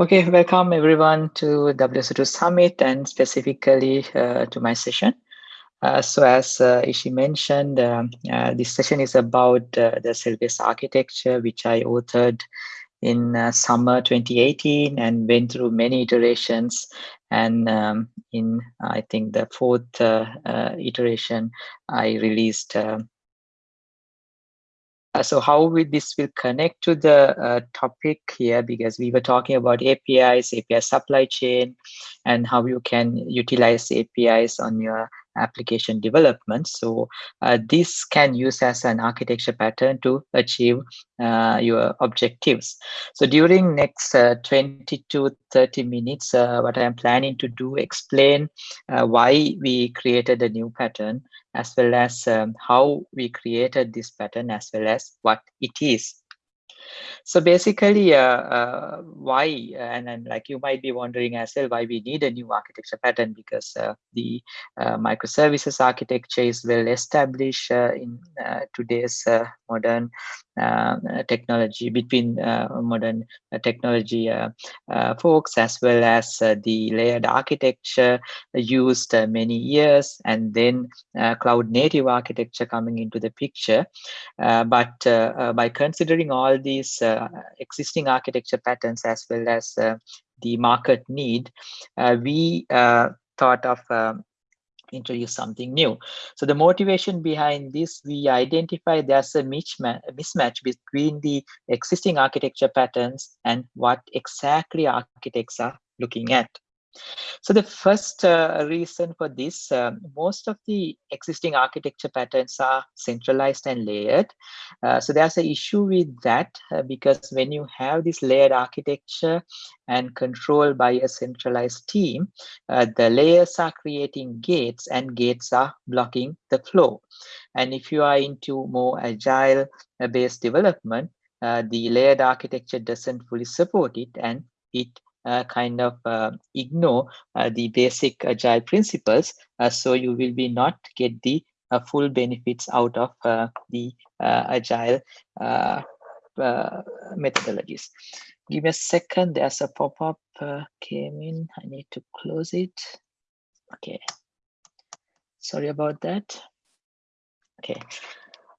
Okay, welcome everyone to WSO2 Summit and specifically uh, to my session. Uh, so as uh, Ishi mentioned, um, uh, this session is about uh, the cell-based architecture, which I authored in uh, summer 2018 and went through many iterations. And um, in, I think, the fourth iteration, I released uh, so how will this will connect to the uh, topic here because we were talking about APIs, API supply chain, and how you can utilize APIs on your application development. So uh, this can use as an architecture pattern to achieve uh, your objectives. So during next uh, 20 to 30 minutes, what I'm planning to do, explain why we created a new pattern, as well as um, how we created this pattern, as well as what it is. So basically, uh, uh, why, and, and like you might be wondering as well, why we need a new architecture pattern because uh, the uh, microservices architecture is well established uh, in uh, today's modern Uh, uh, technology between uh, modern technology folks as well as the layered architecture used many years and then cloud native architecture coming into the picture. but by considering all these existing architecture patterns as well as the market need, we thought of um, introduce something new. So the motivation behind this, we identify there's a mismatch between the existing architecture patterns and what exactly architects are looking at. So the first uh, reason for this, um, most of the existing architecture patterns are centralized and layered. Uh, so there's an issue with that uh, because when you have this layered architecture and controlled by a centralized team, uh, the layers are creating gates and gates are blocking the flow. And if you are into more agile uh, based development, uh, the layered architecture doesn't fully support it and it Uh, kind of uh, ignore uh, the basic agile principles uh, so you will be not get the uh, full benefits out of the agile methodologies. Give me a second there's a pop-up came in. I need to close it. Okay. Sorry about that. Okay.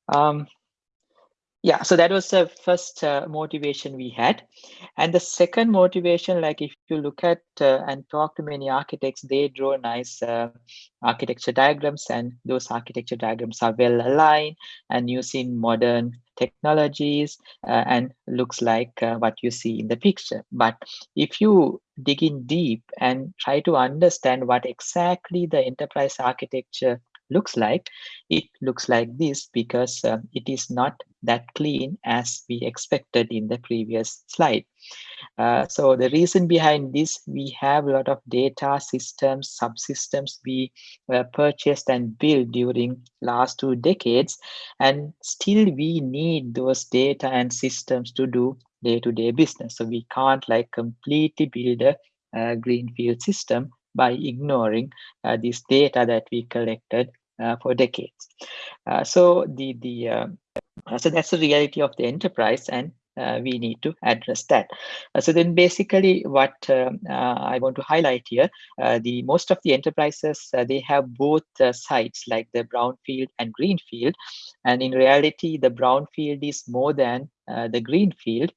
Um yeah so that was the first uh, motivation we had. And the second motivation like if you look at uh, and talk to many architects they draw nice uh, architecture diagrams and those architecture diagrams are well aligned and using modern technologies uh, and looks like uh, what you see in the picture. But if you dig in deep and try to understand what exactly the enterprise architecture looks like, it looks like this because uh, it is not that clean as we expected in the previous slide. Uh, so the reason behind this, we have a lot of data systems, subsystems we uh, purchased and built during last two decades, and still we need those data and systems to do day-to-day -day business. So we can't like completely build a, a greenfield system by ignoring uh, this data that we collected uh, Uh, for decades. Uh, so the the uh, so that's the reality of the enterprise, and uh, we need to address that. Uh, so then basically what uh, uh I want to highlight here, uh, the most of the enterprises, they have both sites like the brownfield and greenfield. And in reality, the brownfield is more than the greenfield.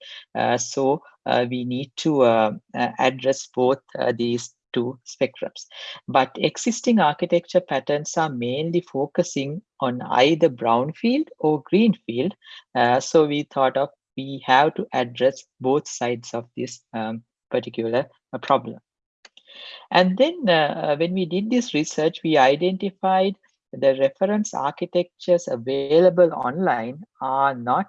so we need to address both these two spectrums. But existing architecture patterns are mainly focusing on either brownfield or greenfield. Uh, so we thought of we have to address both sides of this um, particular uh, problem. And then uh, when we did this research, we identified the reference architectures available online are not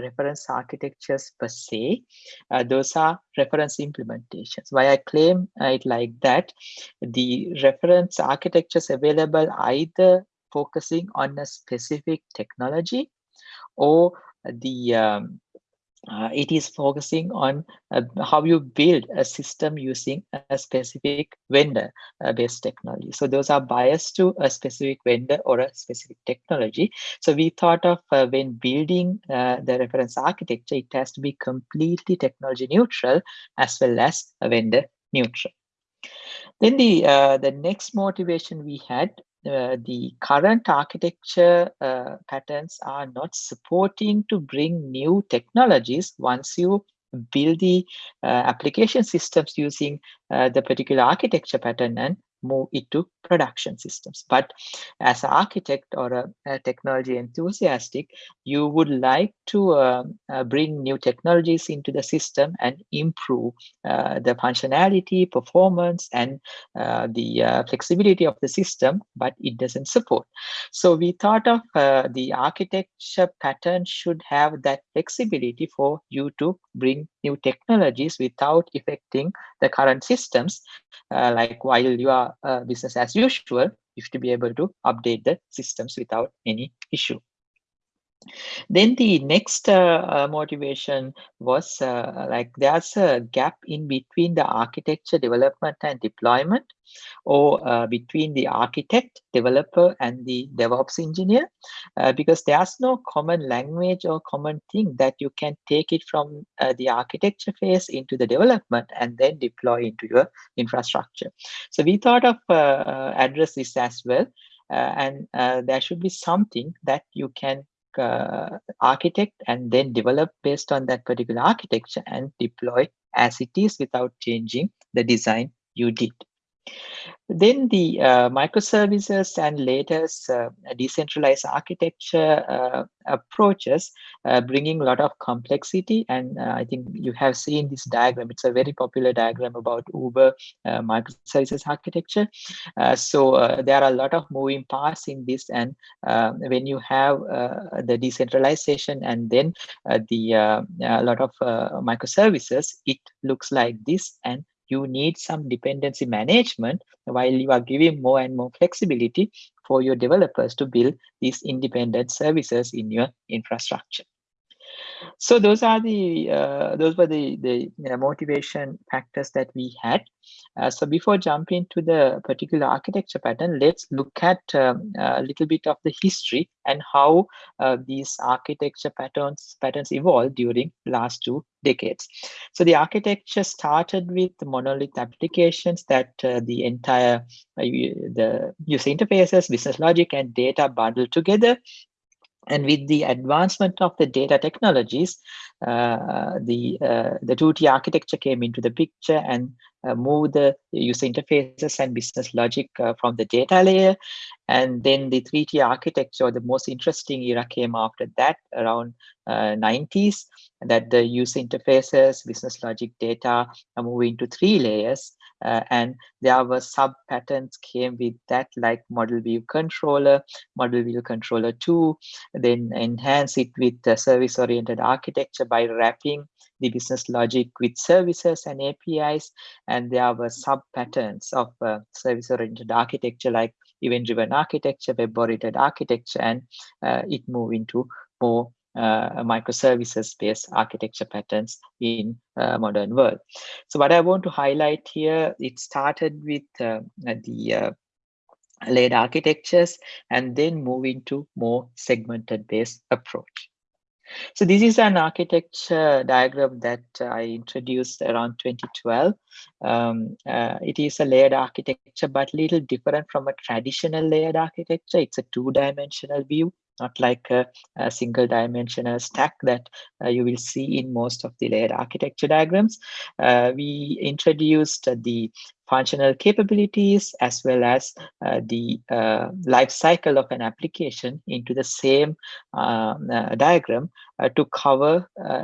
reference architectures per se. Uh, those are reference implementations. Why I claim it like that, the reference architectures available either focusing on a specific technology or the um, uh, it is focusing on uh, how you build a system using a specific vendor uh, based technology. So those are biased to a specific vendor or a specific technology. So we thought of uh, when building uh, the reference architecture, it has to be completely technology neutral as well as a vendor neutral. Then the uh, the next motivation we had uh, the current architecture uh, patterns are not supporting to bring new technologies once you build the uh, application systems using uh, the particular architecture pattern. And move it to production systems. But as an architect or a, a technology enthusiastic, you would like to uh, uh, bring new technologies into the system and improve uh, the functionality, performance, and uh, the uh, flexibility of the system, but it doesn't support. So we thought of uh, the architecture pattern should have that flexibility for you to bring new technologies without affecting the current systems. Uh, like while you are business as usual, you should be able to update the systems without any issue. Then the next uh, uh, motivation was uh, like there's a gap in between the architecture development and deployment or uh, between the architect, developer and the DevOps engineer uh, because there's no common language or common thing that you can take it from uh, the architecture phase into the development and then deploy into your infrastructure. So we thought of address this as well. and there should be something that you can uh, architect and then develop based on that particular architecture and deploy as it is without changing the design you did. Then the uh, microservices and latest uh, decentralized architecture uh, approaches, uh, bringing a lot of complexity. And uh, I think you have seen this diagram. It's a very popular diagram about Uber uh, microservices architecture. so there are a lot of moving parts in this. And when you have the decentralization and then the a lot of microservices, it looks like this. And you need some dependency management while you are giving more and more flexibility for your developers to build these independent services in your infrastructure. So those are the uh, those were the the you know, motivation factors that we had. Uh, so before jumping to the particular architecture pattern, let's look at um, a little bit of the history and how uh, these architecture patterns patterns evolved during last two decades. So the architecture started with monolith applications that uh, the entire uh, the user interfaces, business logic, and data bundled together and with the advancement of the data technologies, uh, the uh, the 2T architecture came into the picture and uh, moved the user interfaces and business logic uh, from the data layer. And then the 3T architecture, the most interesting era came after that, around 90s, uh, that the user interfaces, business logic data are moving to three layers. Uh, and there were sub patterns came with that like model view controller model view controller 2 then enhance it with service oriented architecture by wrapping the business logic with services and apis and there were sub patterns of uh, service oriented architecture like event driven architecture web oriented architecture and uh, it moved into more uh, microservices based architecture patterns in uh, modern world. So what I want to highlight here, it started with uh, the layered architectures and then move into more segmented based approach. So this is an architecture diagram that I introduced around 2012. Um, uh, it is a layered architecture, but little different from a traditional layered architecture. It's a two-dimensional view not like a, a single dimensional stack that uh, you will see in most of the layered architecture diagrams. Uh, we introduced the functional capabilities as well as uh, the uh, life cycle of an application into the same um, uh, diagram to cover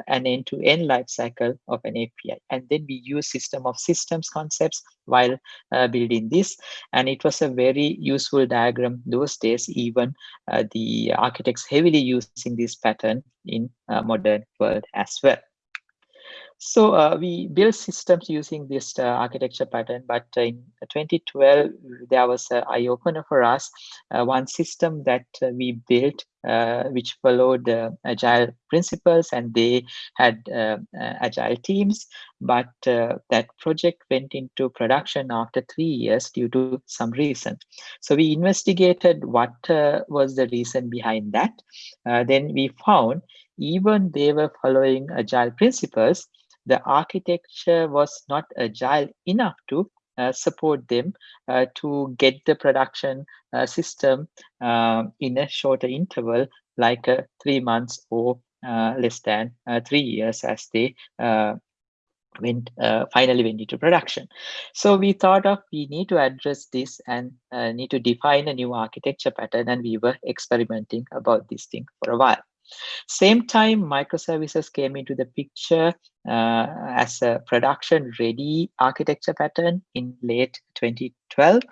an end-to-end -end life cycle of an API. And then we use system of systems concepts while building this. And it was a very useful diagram those days, even the architects heavily using this pattern in modern world as well. So uh, we built systems using this uh, architecture pattern, but in 2012, there was an eye opener for us. Uh, one system that uh, we built, uh, which followed agile principles and they had uh, agile teams, but that project went into production after three years due to some reason. So we investigated what was the reason behind that. then we found even they were following agile principles, the architecture was not agile enough to uh, support them uh, to get the production uh, system um, in a shorter interval, like uh, three months or uh, less than uh, three years as they went finally went into production. So we thought of we need to address this and need to define a new architecture pattern and we were experimenting about this thing for a while. Same time, microservices came into the picture uh, as a production ready architecture pattern in late 2012.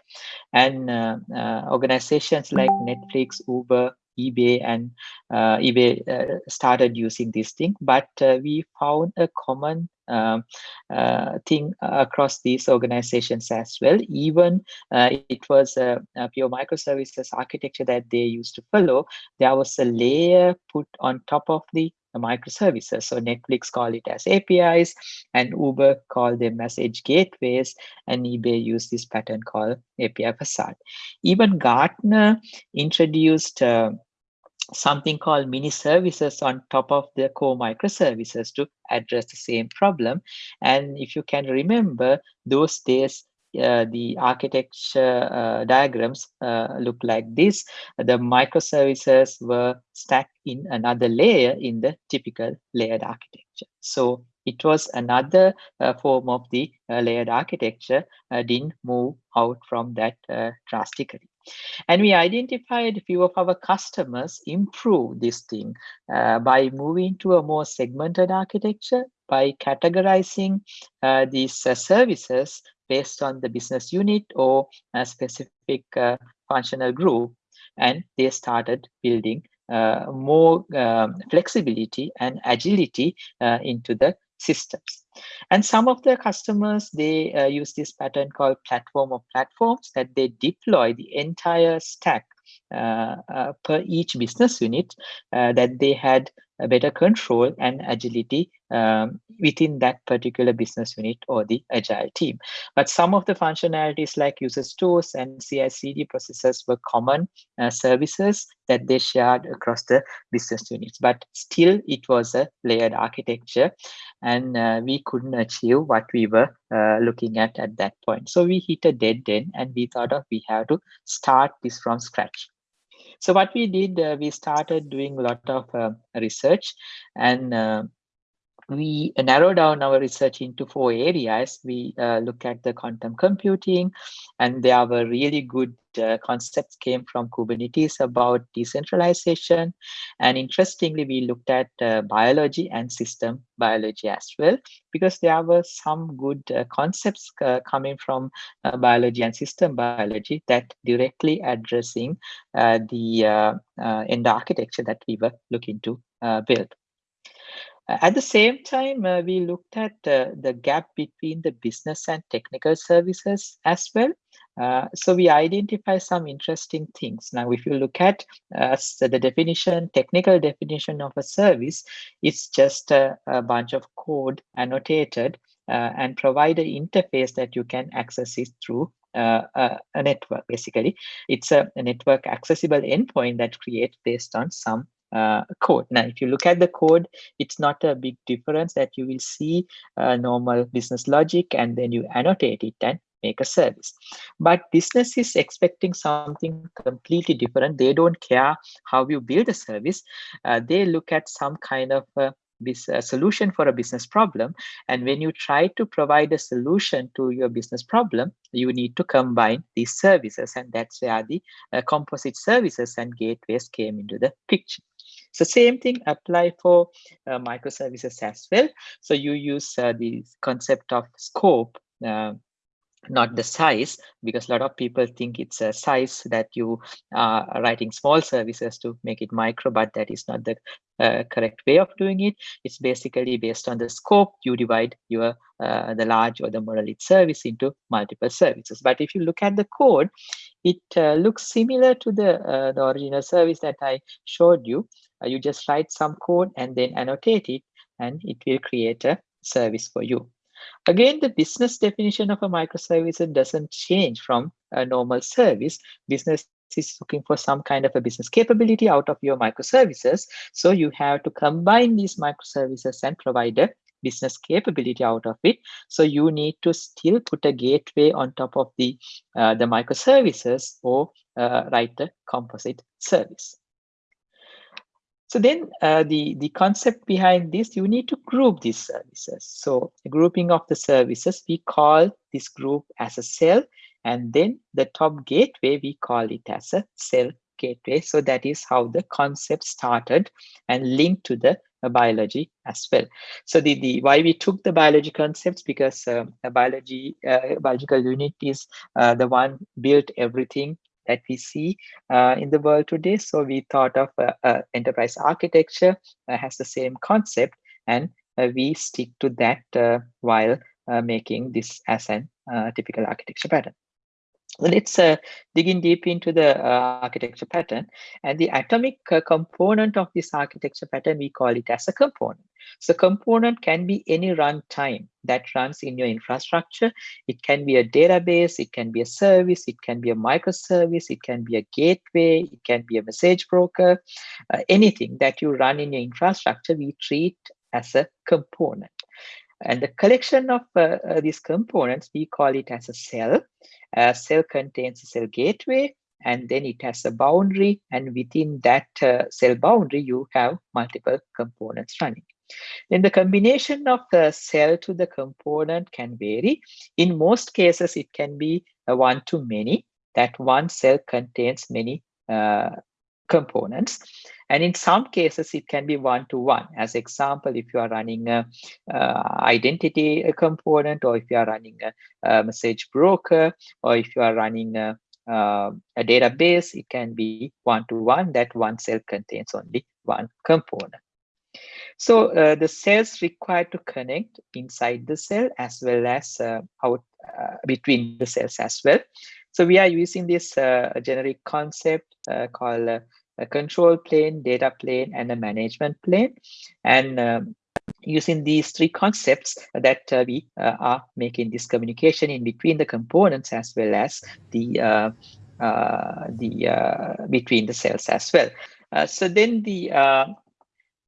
And uh, uh, organizations like Netflix, Uber, eBay and uh, eBay uh, started using this thing, but uh, we found a common um, uh, thing across these organizations as well. Even uh, it was a, a, pure microservices architecture that they used to follow. There was a layer put on top of the microservices. So Netflix call it as APIs and Uber call them as edge gateways and eBay use this pattern called API facade. Even Gartner introduced uh, something called mini services on top of the core microservices to address the same problem. And if you can remember those days, uh, the architecture uh, diagrams uh, look like this. The microservices were stacked in another layer in the typical layered architecture. So it was another uh, form of the uh, layered architecture, uh, didn't move out from that drastically. And we identified a few of our customers improve this thing uh, by moving to a more segmented architecture, by categorizing uh, these uh, services based on the business unit or a specific uh, functional group. And they started building uh, more um, flexibility and agility uh, into the systems. And some of the customers, they uh, use this pattern called platform of platforms that they deploy the entire stack uh, uh, per each business unit uh, that they had better control and agility um, within that particular business unit or the agile team. But some of the functionalities like user stores and CI/CD processes were common uh, services that they shared across the business units. But still, it was a layered architecture, and uh, we couldn't achieve what we were uh, looking at at that point. So we hit a dead end, and we thought of we have to start this from scratch. So what we did, uh, we started doing a lot of uh, research and uh, we narrow down our research into four areas. We uh, look at the quantum computing, and there were really good uh, concepts came from Kubernetes about decentralization. And interestingly, we looked at uh, biology and system biology as well, because there were some good uh, concepts uh, coming from uh, biology and system biology that directly addressing the in the architecture that we were looking to build. At the same time, uh, we looked at uh, the gap between the business and technical services as well. Uh, so we identify some interesting things. Now, if you look at uh, the definition, technical definition of a service, it's just a, a bunch of code annotated uh, and provide an interface that you can access it through uh, a, a, network basically it's a, a, network accessible endpoint that creates based on some uh, code. Now, if you look at the code, it's not a big difference that you will see uh, normal business logic and then you annotate it and make a service. But business is expecting something completely different. They don't care how you build a service. Uh, they look at some kind of a a solution for a business problem. And when you try to provide a solution to your business problem, you need to combine these services. And that's where the uh, composite services and gateways came into the picture. So same thing apply for uh, microservices as well. So you use uh, the concept of scope uh, not the size because a lot of people think it's a size that you are writing small services to make it micro but that is not the uh, correct way of doing it it's basically based on the scope you divide your uh, the large or the monolith service into multiple services but if you look at the code it uh, looks similar to the uh, the original service that i showed you uh, you just write some code and then annotate it and it will create a service for you Again, the business definition of a microservice doesn't change from a normal service. Business is looking for some kind of a business capability out of your microservices. So you have to combine these microservices and provide a business capability out of it. So you need to still put a gateway on top of the, uh, the microservices or uh, write a composite service. So then uh, the, the concept behind this, you need to group these services. So grouping of the services, we call this group as a cell. And then the top gateway, we call it as a cell gateway. So that is how the concept started and linked to the biology as well. So the, the why we took the biology concepts because uh, biology uh, biological unit is uh, the one built everything that we see uh, in the world today. So we thought of uh, uh, enterprise architecture has the same concept and we stick to that while making this as an typical architecture pattern. Let's uh, dig in deep into the uh, architecture pattern and the atomic uh, component of this architecture pattern we call it as a component so component can be any runtime that runs in your infrastructure. It can be a database, it can be a service, it can be a microservice, it can be a gateway, it can be a message broker, uh, anything that you run in your infrastructure, we treat as a component. And the collection of uh, uh, these components, we call it as a cell. A cell contains a cell gateway, and then it has a boundary. And within that uh, cell boundary, you have multiple components running. Then the combination of the cell to the component can vary. In most cases, it can be a one to many, that one cell contains many uh, components. And in some cases, it can be one to one. As example, if you are running a, uh, identity component, or if you are running a, a, message broker, or if you are running a, uh, a database, it can be one to one that one cell contains only one component. So uh, the cells required to connect inside the cell as well as uh, out uh, between the cells as well. So we are using this uh, generic concept uh, called uh, a control plane, data plane, and a management plane. And um, using these three concepts that we are making this communication in between the components as well as the the between the cells as well. so then the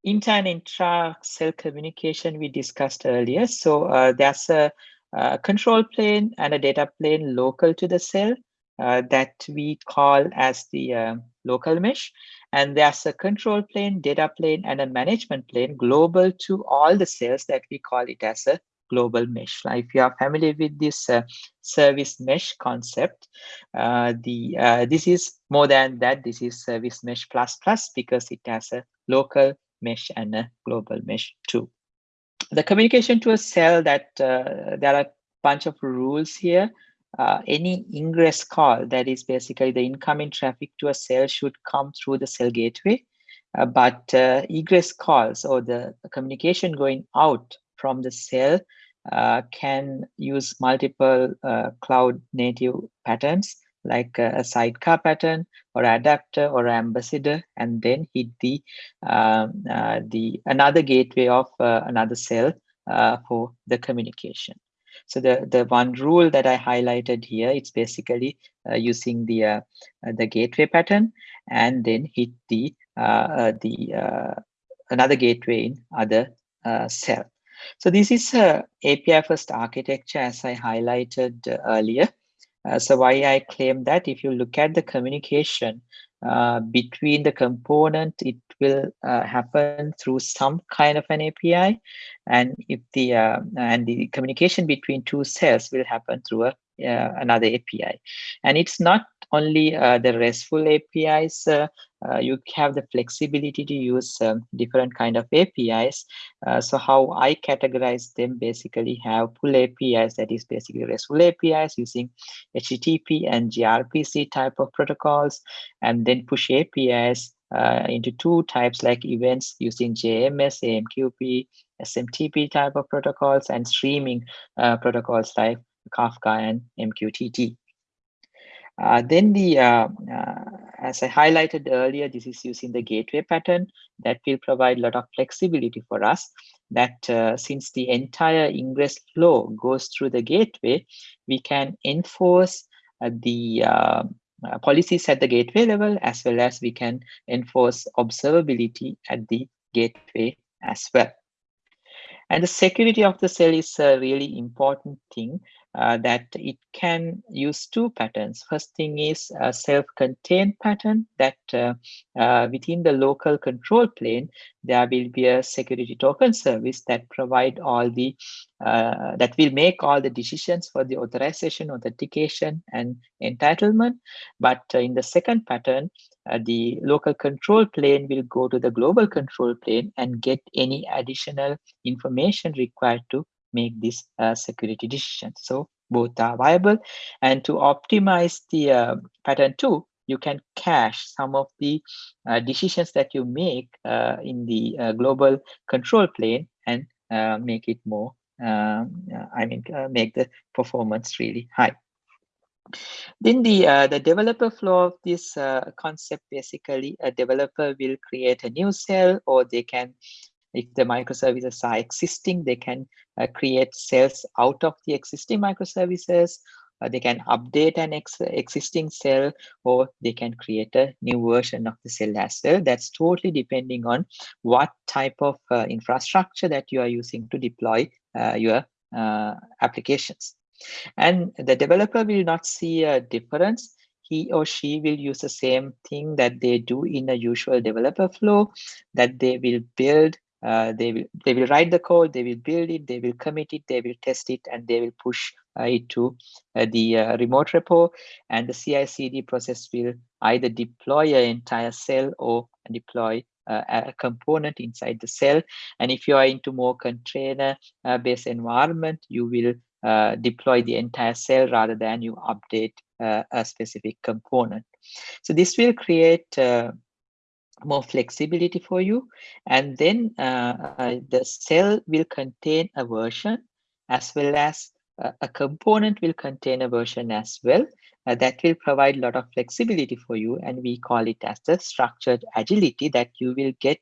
inter and intra cell communication we discussed earlier. So uh, there's a, a, control plane and a data plane local to the cell uh, that we call as the uh, local mesh. And there's a control plane, data plane, and a management plane global to all the cells that we call it as a global mesh. Now, if you are familiar with this uh, service mesh concept, uh, the uh, this is more than that. This is service mesh plus plus because it has a local mesh and a global mesh too. The communication to a cell that uh, there are a bunch of rules here. Uh, any ingress call, that is basically the incoming traffic to a cell should come through the cell gateway. Uh, but uh, egress calls or the communication going out from the cell uh, can use multiple uh, cloud native patterns like a, sidecar pattern or adapter or ambassador and then hit the um, uh, the another gateway of uh, another cell uh, for the communication. So the the one rule that i highlighted here it's basically uh, using the uh, uh, the gateway pattern and then hit the the another gateway in other cell. So this is a api first architecture as i highlighted earlier uh, so why I claim that if you look at the communication uh, between the component, it will uh, happen through some kind of an API, and if the uh, and the communication between two cells will happen through a uh, another API, and it's not only uh, the RESTful APIs, uh, uh, you have the flexibility to use um, different kind of APIs. So how I categorize them basically have pull APIs, that is basically RESTful APIs using HTTP and gRPC type of protocols, and then push APIs uh, into two types like events using JMS, AMQP, SMTP type of protocols, and streaming uh, protocols like Kafka and MQTT. Uh, then the, uh, uh, as I highlighted earlier, this is using the gateway pattern that will provide a lot of flexibility for us that uh, since the entire ingress flow goes through the gateway, we can enforce uh, the uh, policies at the gateway level as well as we can enforce observability at the gateway as well. And the security of the cell is a really important thing uh, that it can use two patterns. First thing is a self-contained pattern that uh, uh, within the local control plane, there will be a security token service that provide all the, uh, that will make all the decisions for the authorization, authentication, and entitlement. But uh, in the second pattern, uh, the local control plane will go to the global control plane and get any additional information required to make this uh, security decision. So both are viable. And to optimize the uh, pattern two, you can cache some of the uh, decisions that you make uh, in the uh, global control plane and uh, make it more, um, I mean, make the performance really high. Then the uh, the developer flow of this uh, concept basically a developer will create a new cell or they can if the microservices are existing, they can uh, create cells out of the existing microservices. Uh, they can update an ex existing cell or they can create a new version of the cell as well. That's totally depending on what type of uh, infrastructure that you are using to deploy uh, your uh, applications. And the developer will not see a difference he or she will use the same thing that they do in a usual developer flow that they will build uh, they will they will write the code they will build it they will commit it they will test it and they will push uh, it to uh, the uh, remote repo. And the ci cd process will either deploy an entire cell or deploy uh, a component inside the cell. And if you are into more container uh, based environment you will deploy the entire cell rather than you update a specific component. So this will create more flexibility for you. And then uh, uh, the cell will contain a version as well as uh, a component will contain a version as well. Uh, that will provide a lot of flexibility for you. And we call it as the structured agility that you will get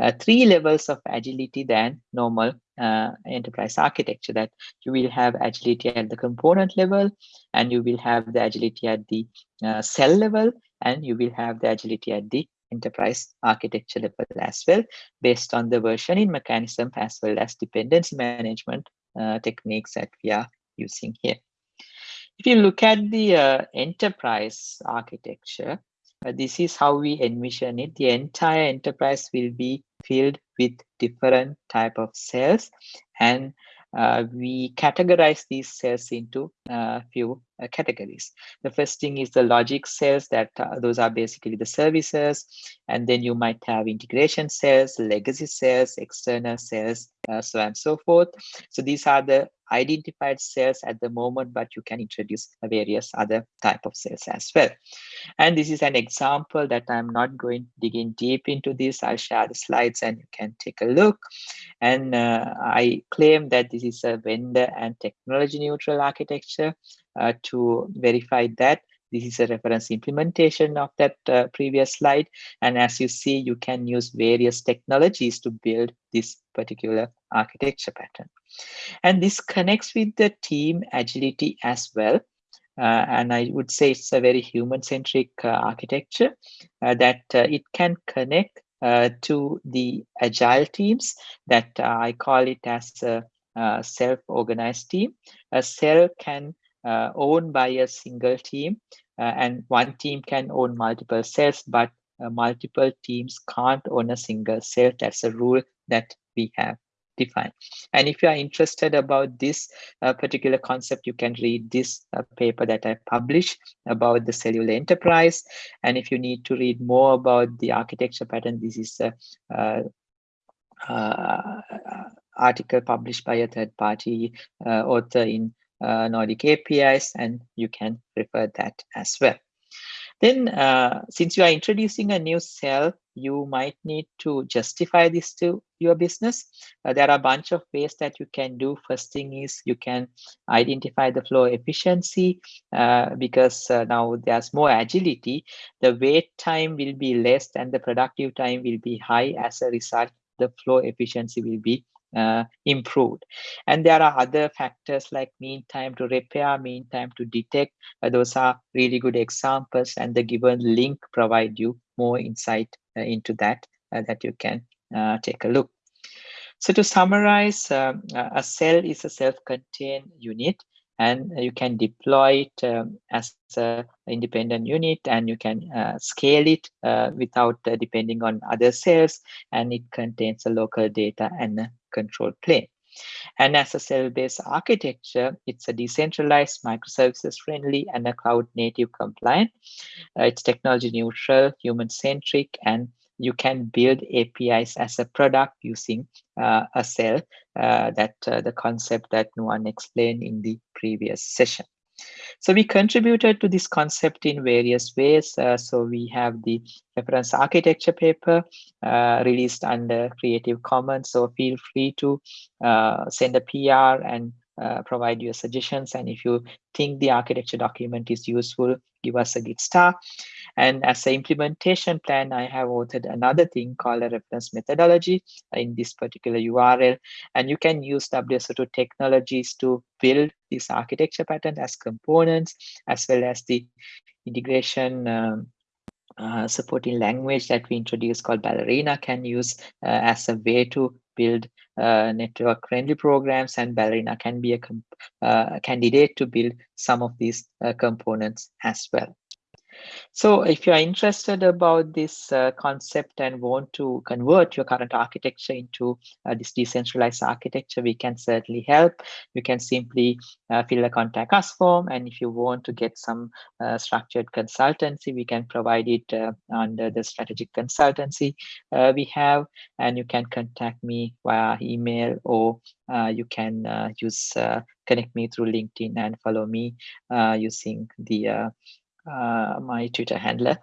uh, three levels of agility than normal uh, enterprise architecture that you will have agility at the component level and you will have the agility at the cell level and you will have the agility at the enterprise architecture level as well, based on the versioning mechanism as well as dependency management uh, techniques that we are using here. If you look at the uh, enterprise architecture, uh, this is how we envision it. The entire enterprise will be filled with different type of cells and uh, we categorize these cells into a uh, few uh, categories. The first thing is the logic cells that uh, those are basically the services. And then you might have integration cells, legacy cells, external cells, so on and so forth. So these are the identified cells at the moment, but you can introduce various other type of cells as well. And this is an example that I'm not going digging deep into this. I'll share the slides and you can take a look. And uh, I claim that this is a vendor and technology neutral architecture uh, to verify that this is a reference implementation of that uh, previous slide. And as you see, you can use various technologies to build this particular architecture pattern. And this connects with the team agility as well. Uh, and I would say it's a very human-centric uh, architecture uh, that uh, it can connect uh, to the agile teams that I call it as a self-organized team. A cell can own by a single team and one team can own multiple cells, but multiple teams can't own a single cell. That's a rule that we have defined And if you are interested about this uh, particular concept, you can read this uh, paper that I published about the cellular enterprise. And if you need to read more about the architecture pattern, this is a, uh, uh, article published by a third party uh, author in uh, Nordic APIs, and you can refer that as well. Then, uh, since you are introducing a new cell, you might need to justify this to your business. Uh, there are a bunch of ways that you can do. First thing is you can identify the flow efficiency uh, because uh, now there's more agility. The wait time will be less and the productive time will be high. As a result, the flow efficiency will be uh, improved. And there are other factors like mean time to repair, mean time to detect. Uh, those are really good examples and the given link provide you more insight uh, into that uh, that you can uh, take a look. So to summarize, um, a cell is a self-contained unit and you can deploy it um, as an independent unit and you can uh, scale it uh, without uh, depending on other cells and it contains a local data and a control plane. And as a cell-based architecture, it's a decentralized, microservices friendly, and a cloud native compliant. Uh, it's technology neutral, human centric, and you can build APIs as a product using uh, a cell uh, that uh, the concept that Nuwan explained in the previous session. So we contributed to this concept in various ways. Uh, so we have the reference architecture paper uh, released under Creative Commons. So feel free to uh, send a PR and uh, provide your suggestions. And if you think the architecture document is useful, give us a good star. And as an implementation plan, I have authored another thing called a reference methodology in this particular URL. And you can use WSO2 technologies to build this architecture pattern as components, as well as the integration um, uh, supporting language that we introduced called Ballerina can use uh, as a way to build uh, network friendly programs and Ballerina can be a, uh, candidate to build some of these uh, components as well. So if you are interested about this uh, concept and want to convert your current architecture into uh, this decentralized architecture, we can certainly help. You can simply uh, fill a contact us form. And if you want to get some uh, structured consultancy, we can provide it uh, under the strategic consultancy uh, we have. And you can contact me via email or you can use connect me through LinkedIn and follow me using the uh, my Twitter handler.